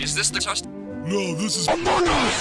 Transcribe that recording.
Is this the test? No, this is... Oh,